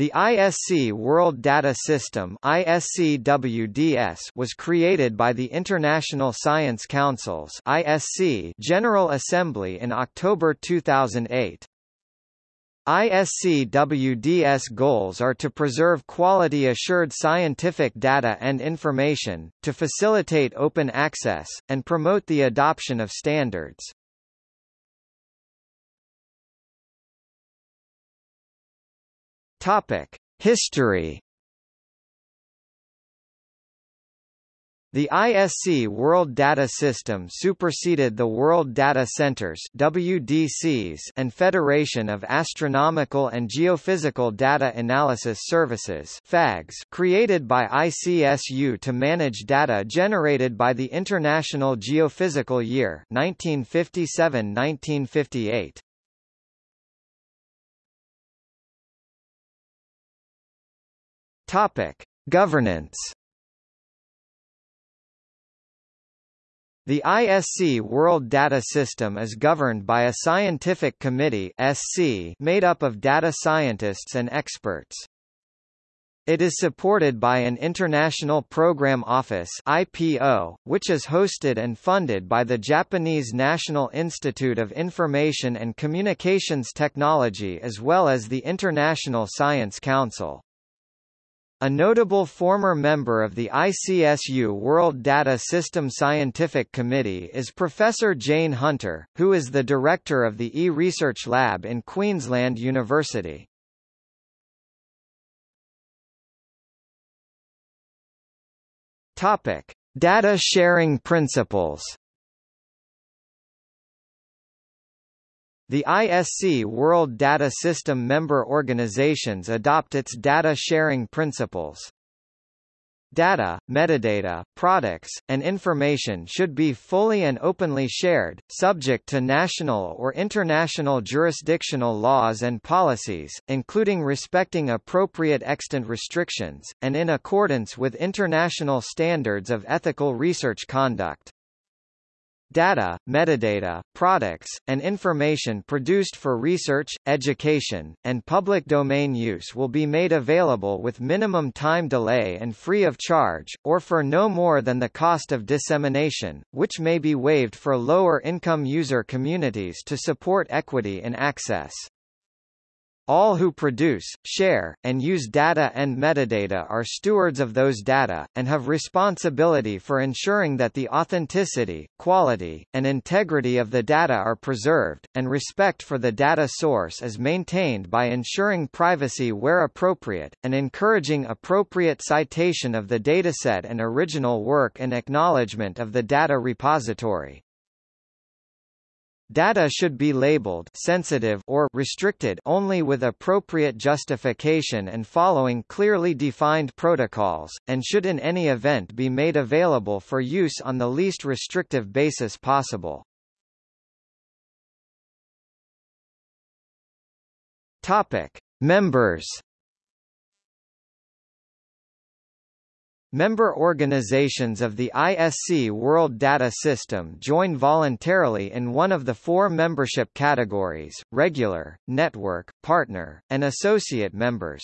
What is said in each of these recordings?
The ISC World Data System was created by the International Science Council's ISC General Assembly in October 2008. ISCWDS goals are to preserve quality-assured scientific data and information, to facilitate open access, and promote the adoption of standards. Topic: History. The ISC World Data System superseded the World Data Centers WDCs and Federation of Astronomical and Geophysical Data Analysis Services FAGS created by ICSU to manage data generated by the International Geophysical Year 1957-1958. Topic: Governance. The ISC World Data System is governed by a scientific committee (SC) made up of data scientists and experts. It is supported by an International Program Office IPO, which is hosted and funded by the Japanese National Institute of Information and Communications Technology as well as the International Science Council. A notable former member of the ICSU World Data System Scientific Committee is Professor Jane Hunter, who is the director of the e-research lab in Queensland University. Topic: Data sharing principles. The ISC World Data System member organizations adopt its data sharing principles. Data, metadata, products, and information should be fully and openly shared, subject to national or international jurisdictional laws and policies, including respecting appropriate extant restrictions, and in accordance with international standards of ethical research conduct. Data, metadata, products, and information produced for research, education, and public domain use will be made available with minimum time delay and free of charge, or for no more than the cost of dissemination, which may be waived for lower-income user communities to support equity in access. All who produce, share, and use data and metadata are stewards of those data, and have responsibility for ensuring that the authenticity, quality, and integrity of the data are preserved, and respect for the data source is maintained by ensuring privacy where appropriate, and encouraging appropriate citation of the dataset and original work and acknowledgement of the data repository. Data should be labeled sensitive or restricted only with appropriate justification and following clearly defined protocols, and should in any event be made available for use on the least restrictive basis possible. Topic: Members Member organizations of the ISC World Data System join voluntarily in one of the four membership categories, regular, network, partner, and associate members.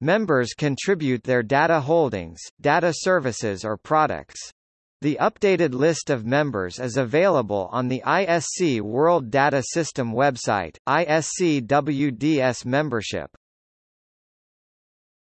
Members contribute their data holdings, data services or products. The updated list of members is available on the ISC World Data System website, ISCWDS membership.